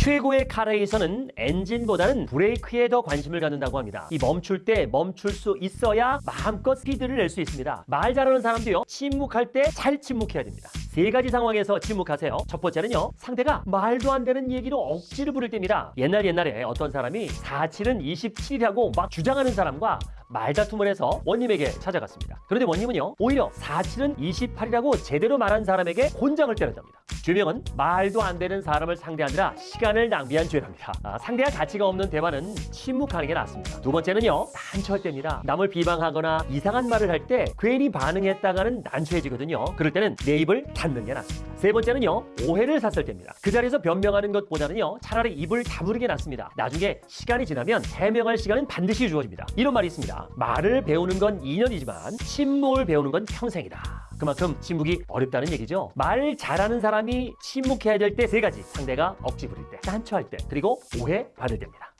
최고의 카레에서는 엔진보다는 브레이크에 더 관심을 갖는다고 합니다. 이 멈출 때 멈출 수 있어야 마음껏 스피드를 낼 수 있습니다. 말 잘하는 사람도요, 침묵할 때 잘 침묵해야 됩니다. 세 가지 상황에서 침묵하세요. 첫 번째는요, 상대가 말도 안 되는 얘기로 억지를 부를 때입니다. 옛날 옛날에 어떤 사람이 47은 27이라고 막 주장하는 사람과 말다툼을 해서 원님에게 찾아갔습니다. 그런데 원님은요, 오히려 47은 28이라고 제대로 말한 사람에게 곤장을 때렸답니다. 죄명은 말도 안 되는 사람을 상대하느라 시간을 낭비한 죄랍니다. 아, 상대와 가치가 없는 대화는 침묵하는 게 낫습니다. 두 번째는요, 난처할 때입니다. 남을 비방하거나 이상한 말을 할 때 괜히 반응했다가는 난처해지거든요. 그럴 때는 내 입을 닫는 게 낫습니다. 세 번째는요, 오해를 샀을 때입니다. 그 자리에서 변명하는 것보다는요, 차라리 입을 다무는 게 낫습니다. 나중에 시간이 지나면 해명할 시간은 반드시 주어집니다. 이런 말이 있습니다. 말을 배우는 건 2년이지만 침묵을 배우는 건 평생이다. 그만큼 침묵이 어렵다는 얘기죠. 말 잘하는 사람이 침묵해야 될 때 세 가지. 상대가 억지 부릴 때, 난처할 때, 그리고 오해 받을 때입니다.